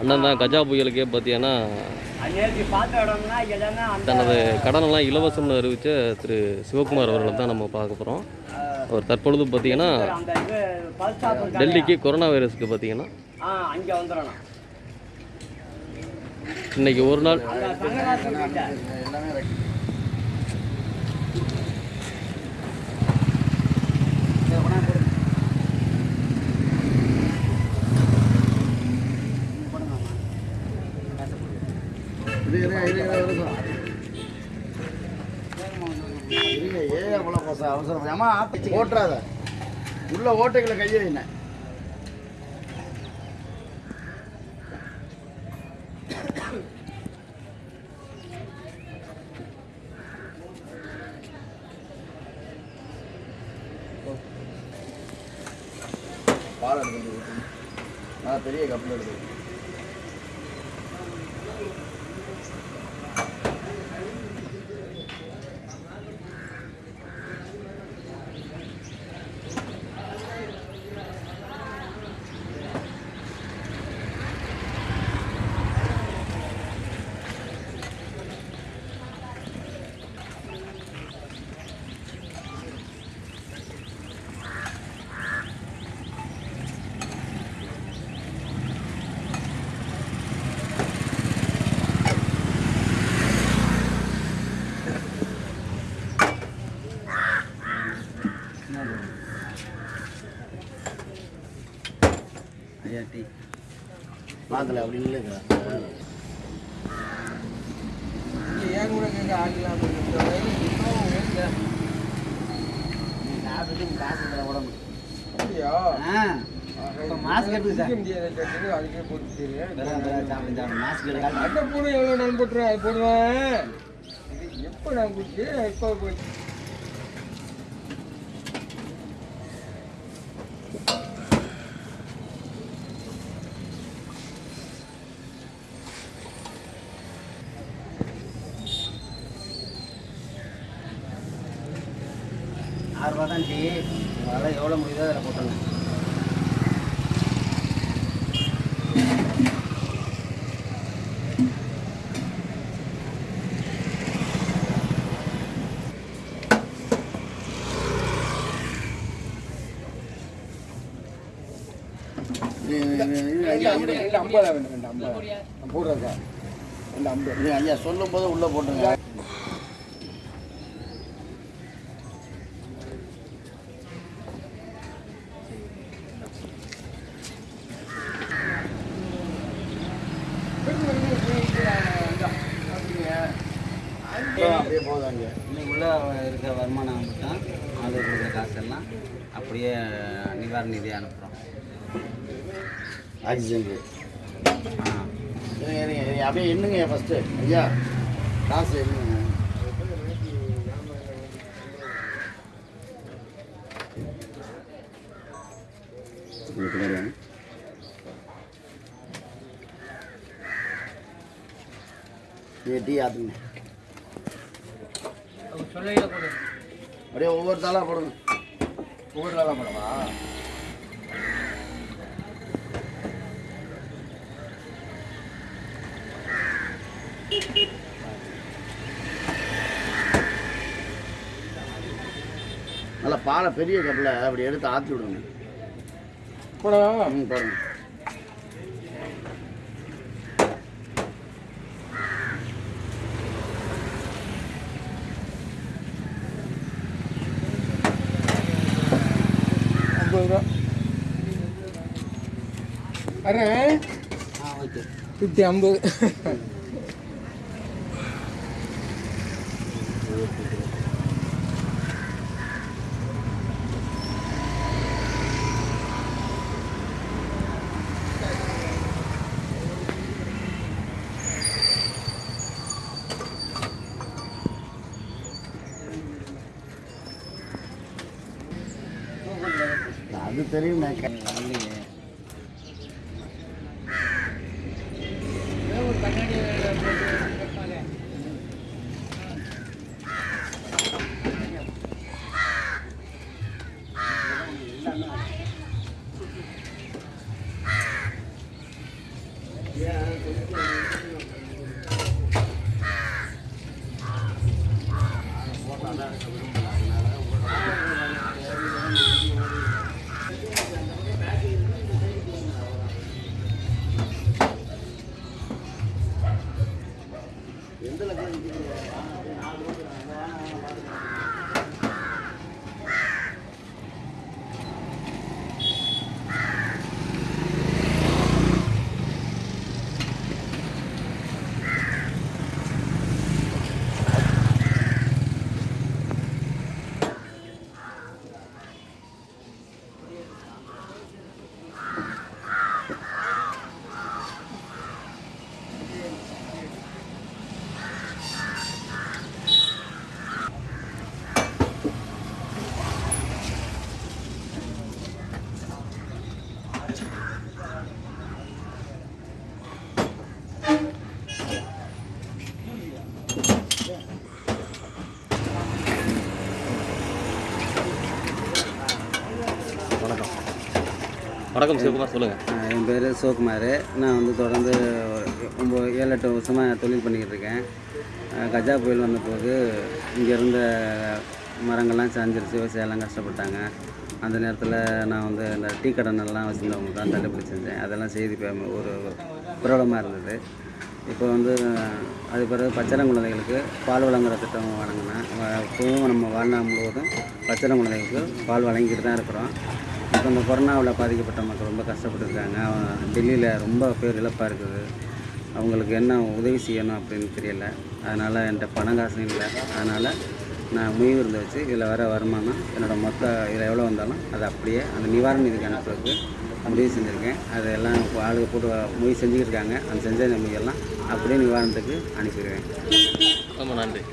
அண்ணன் தான் கஜா புயலுக்கே பார்த்தீங்கன்னா தனது கடனெல்லாம் இலவசம்னு அறிவித்த திரு சிவகுமார் அவர்களை தான் நம்ம பார்க்க போகிறோம் அவர் தற்பொழுது பார்த்தீங்கன்னா டெல்லிக்கு கொரோனா வைரஸ்க்கு பார்த்தீங்கன்னா இன்னைக்கு ஒரு நாள் அவசரம் ஓட்டுறாத உள்ள ஓட்டைகளை கையை என்ன பால் எடுத்து நான் பெரிய கப்பில் எடுத்து பார்க்கல அப்படி இல்லைங்க மாஸ்க் எடுத்து சார். மாஸ்க் எடுக்க. அட்டை போடு எவ்வளோ நான் போட்டுருவேன் அது போடுவேன் எப்போ நான் குடிச்சு எப்போ போய் ஆறு தான் டீ அதெல்லாம் எவ்வளோ முடியுதோ அதில் போட்டுருங்க ஐம்பதா வேணும் ரெண்டு ஐம்பதா ரெண்டு ஐம்பது ஐயா சொல்லும் போது உள்ளே போட்டுருங்க அப்படியே போதாங்க இன்னைக்கு உள்ள இருக்க வருமானம் மட்டும் அது கொடுக்குற காசெல்லாம் அப்படியே நிவாரண நிதி அனுப்புகிறோம் ஆக்சிஜனுக்கு. அப்படியே எண்ணுங்க ஃபஸ்ட்டு ஐயா காசு வாங்க. இது டீ ஆத்துங்க. அப்படியே ஒவ்வொரு தாளாக போடுங்க. ஒவ்வொரு நாளாக போடவா? நல்லா பாலை பெரிய கப்பில் அப்படி எடுத்து ஆற்றி விடுங்க. போடவா? ம் வரேன் ஆ ஐம்பது. அது தெரியும். நான் ശബരിമല வணக்கம் சிவகுமார் சொல்லுங்கள் என் பேர் சிவகுமார். நான் வந்து தொடர்ந்து ஒம்பது ஏழு எட்டு வருஷமாக தொழில் பண்ணிக்கிட்டு இருக்கேன். கஜா புயல் வந்தபோது இங்கே இருந்த மரங்கள்லாம் சாஞ்சிருச்சு விவசாயம்லாம் கஷ்டப்பட்டாங்க. அந்த நேரத்தில் நான் வந்து இந்த டீ கடனெல்லாம் வச்சுருந்தவங்க தான் தள்ளுபடி செஞ்சேன். அதெல்லாம் செய்தி ஒரு பிரபலமாக இருந்தது. இப்போ வந்து அது பிறகு பச்சளம் குழந்தைகளுக்கு பால் வழங்குற திட்டம் வழங்கினேன். இப்போவும் நம்ம வாழ்நாள் முழுவதும் பச்சளம் குழந்தைகளுக்கு பால் வழங்கிட்டு தான் இருக்கிறோம். இப்போ இந்த கொரோனாவில் பாதிக்கப்பட்ட மக்கள் ரொம்ப கஷ்டப்பட்டுருக்காங்க. டெல்லியில் ரொம்ப பேர் இழப்பாக இருக்குது. அவங்களுக்கு என்ன உதவி செய்யணும் அப்படின்னு தெரியல. அதனால் என்கிட்ட பணம் காசும் இல்லை. அதனால் நான் முயவு இருந்து வச்சு இதில் வர வருமானம் என்னோடய மொத்த இதில் எவ்வளோ வந்தாலும் அது அப்படியே அந்த நிவாரண நிதிக்கு அனுப்புறதுக்கு முடிவு செஞ்சுருக்கேன். அதெல்லாம் இப்போ ஆளுங்க போட்டு முடிவு செஞ்சுக்கிட்டு இருக்காங்க அந்த செஞ்ச நம்பிக்கையெல்லாம் அப்படியே நிவாரணத்துக்கு அனுப்பிடுவேன். ரொம்ப நன்றி.